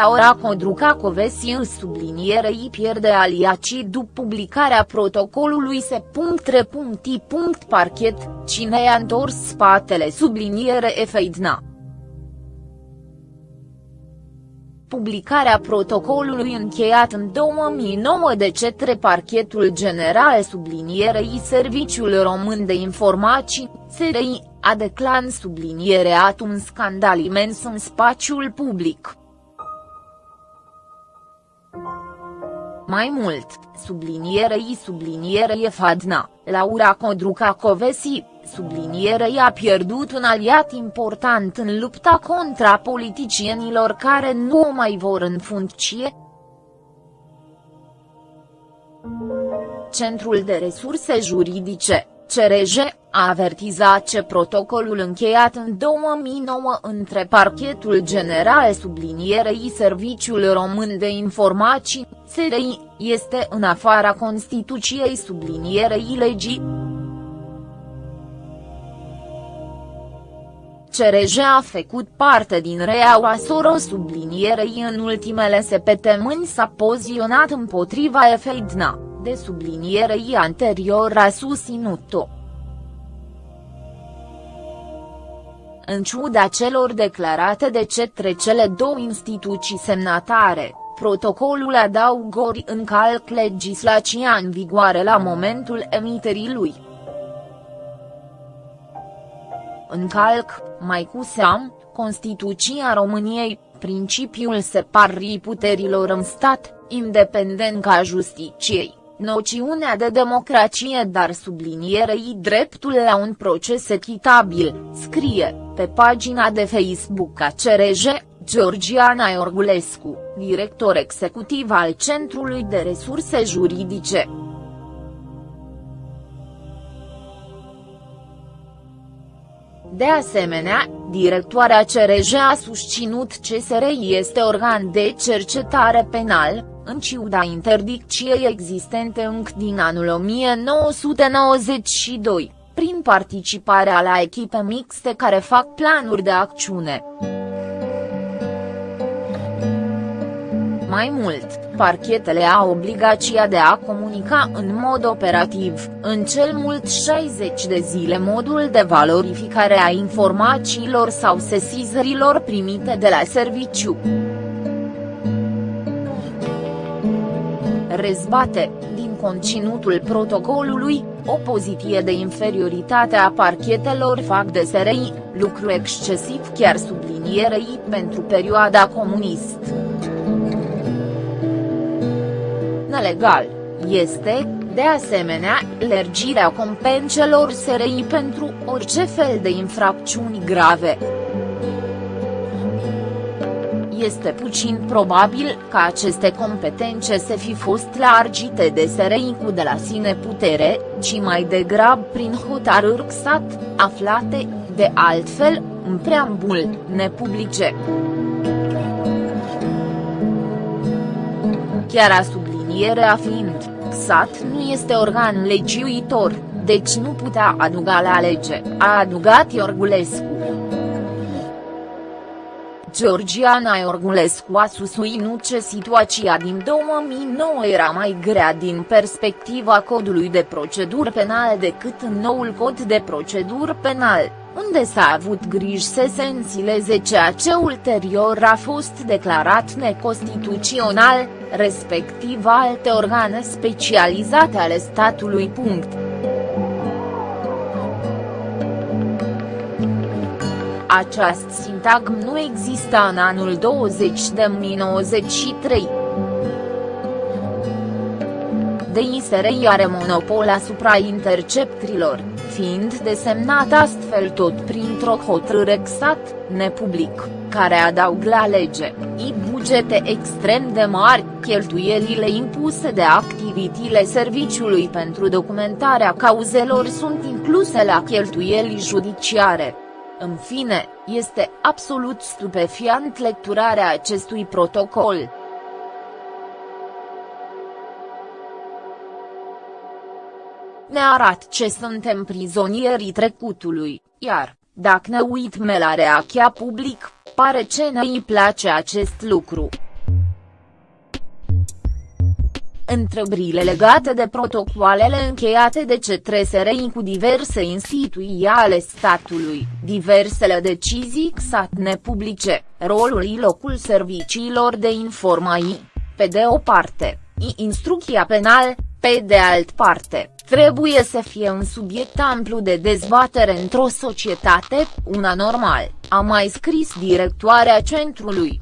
Laura Codruca Covesi în sublinierei pierde aliacii după publicarea protocolului se. Parchet, cine i-a întors spatele subliniere Efeidna. publicarea protocolului încheiat în 2009 de cetre Parchetul General sublinierei Serviciul Român de Informații, SRI, a declan subliniereat un scandal imens în spațiul public. Mai mult, sublinierei sublinierei Fadna, Laura Codruca Covesi, sublinierei a pierdut un aliat important în lupta contra politicienilor care nu o mai vor în funcție. Centrul de Resurse Juridice, CRJ, a avertizat că protocolul încheiat în 2009 între Parchetul General sublinierei Serviciul Român de Informații, SRI, este în afara Constituției sublinierei legii. CRJ a făcut parte din reaua Soro sublinierei în ultimele săptămâni s-a poziționat împotriva Efeidna, de sublinierei anterior a susținut-o. În ciuda celor declarate de cetre cele două instituții semnatare, protocolul adaugori încalc legislația în vigoare la momentul emiterii lui. Încalc, mai cu seam, Constituția României, principiul separării puterilor în stat, independent ca justiciei noțiunea de democrație dar sublinierei dreptul la un proces echitabil, scrie, pe pagina de Facebook a CRJ, Georgiana Iorgulescu, director executiv al Centrului de Resurse Juridice. De asemenea, directoarea CRJ a susținut CSR este organ de cercetare penal, în ciuda interdicției existente încă din anul 1992, prin participarea la echipe mixte care fac planuri de acțiune. Mai mult, parchetele au obligația de a comunica în mod operativ, în cel mult 60 de zile modul de valorificare a informațiilor sau sesizărilor primite de la serviciu. Rezbate, din conținutul protocolului, o poziție de inferioritate a parchetelor fac de SRI, lucru excesiv chiar sublinierei pentru perioada comunist nelegal, este, de asemenea, lergirea compenselor SRI pentru orice fel de infracțiuni grave. Este puțin probabil ca aceste competențe să fi fost largite de SRI cu de la sine putere, ci mai degrabă prin hotărâri XAT, aflate, de altfel, în preambul, nepublice. Chiar a sub sublinierea fiind, XAT nu este organ legiuitor, deci nu putea aduga la lege, a adugat Iorgulescu. Georgiana Iorgulescu a susținut că situația din 2009 era mai grea din perspectiva codului de procedură penal decât în noul cod de procedură penal, unde s-a avut griji să se înțileze ceea ce ulterior a fost declarat neconstituțional, respectiv alte organe specializate ale statului. Această sintagm nu exista în anul 20 de 1993 de ISRI are monopol asupra interceptrilor, fiind desemnat astfel tot printr-o hotărâre XAT, nepublic, care adaug la lege, i bugete extrem de mari, cheltuielile impuse de activitile serviciului pentru documentarea cauzelor sunt incluse la cheltuieli judiciare. În fine, este absolut stupefiant lecturarea acestui protocol. ne arată ce suntem prizonierii trecutului, iar, dacă ne uităm la reacția public, pare ce ne-i place acest lucru. Întrebările legate de protocoalele încheiate de către SRI cu diverse instituții ale statului, diversele decizii XAT nepublice, rolul și locul serviciilor de informații, pe de o parte, și instrucția penal, pe de alt parte, trebuie să fie un subiect amplu de dezbatere într-o societate, una normal, a mai scris directoarea centrului.